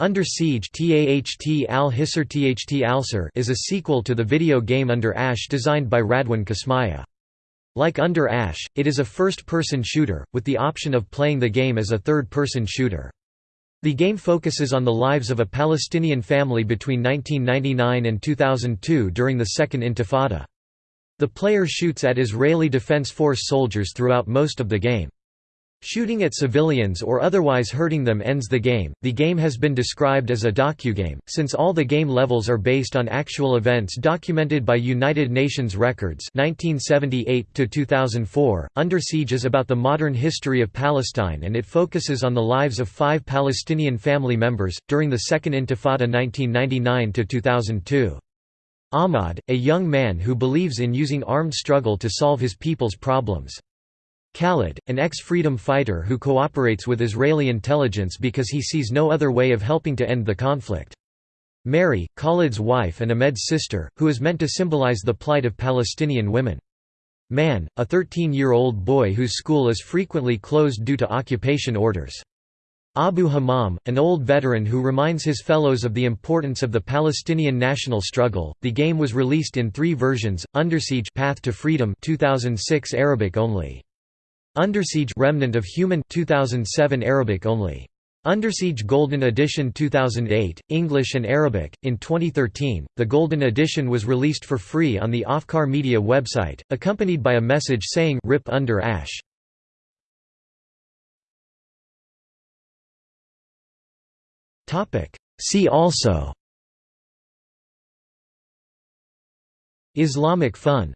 Under Siege al Hissar Tht Al is a sequel to the video game Under Ash designed by Radwan Kasmiya. Like Under Ash, it is a first-person shooter, with the option of playing the game as a third-person shooter. The game focuses on the lives of a Palestinian family between 1999 and 2002 during the Second Intifada. The player shoots at Israeli Defense Force soldiers throughout most of the game. Shooting at civilians or otherwise hurting them ends the game. The game has been described as a docugame, since all the game levels are based on actual events documented by United Nations Records 1978 2004. Under Siege is about the modern history of Palestine and it focuses on the lives of five Palestinian family members, during the Second Intifada 1999 2002. Ahmad, a young man who believes in using armed struggle to solve his people's problems. Khalid, an ex-freedom fighter who cooperates with Israeli intelligence because he sees no other way of helping to end the conflict. Mary, Khalid's wife and Ahmed's sister, who is meant to symbolize the plight of Palestinian women. Man, a 13-year-old boy whose school is frequently closed due to occupation orders. Abu Hamam, an old veteran who reminds his fellows of the importance of the Palestinian national struggle. The game was released in three versions: Under Siege Path to Freedom 2006 Arabic only. Undersiege Remnant of Human 2007 Arabic only. Undersiege Golden Edition 2008, English and Arabic. In 2013, the Golden Edition was released for free on the Afkar Media website, accompanied by a message saying RIP Under Ash. Topic. See also Islamic fun